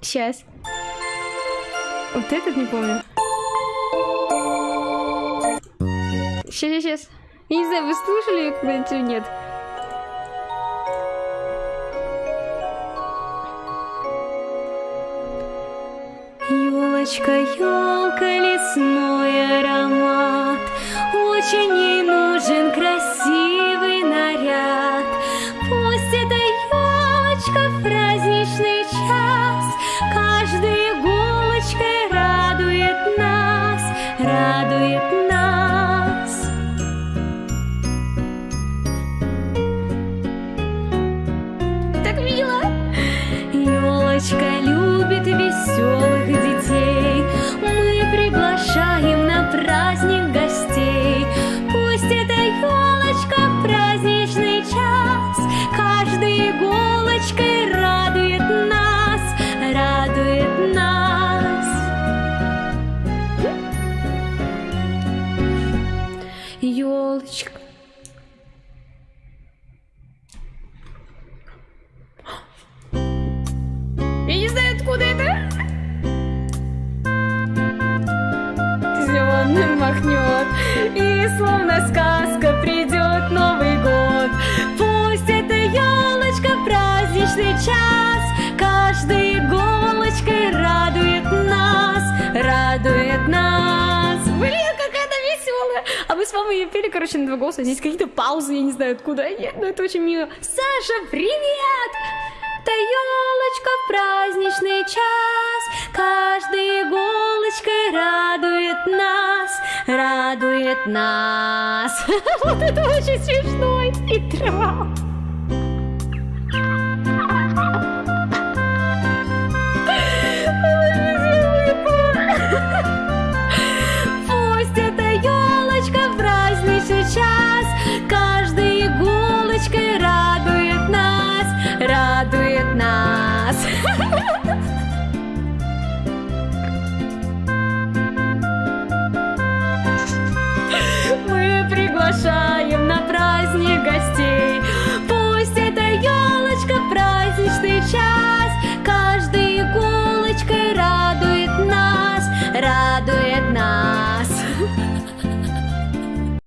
Сейчас. Вот этот не помню. Сейчас, сейчас, сейчас. Не знаю, вы слушали ее когда-нибудь или нет. Елочка, елка, лесной аромат радует Елочка. Я не знаю, откуда это. Зеленым махнет, и словно сказка придет Новый год. Пусть эта елочка праздничный час каждой иголочкой с мамой ее пели, короче, на два голоса. Здесь какие-то паузы, я не знаю откуда они, но это очень мило. Саша, привет! Та елочка в праздничный час Каждой иголочкой радует нас Радует нас Вот это очень смешно И Мы приглашаем на праздник гостей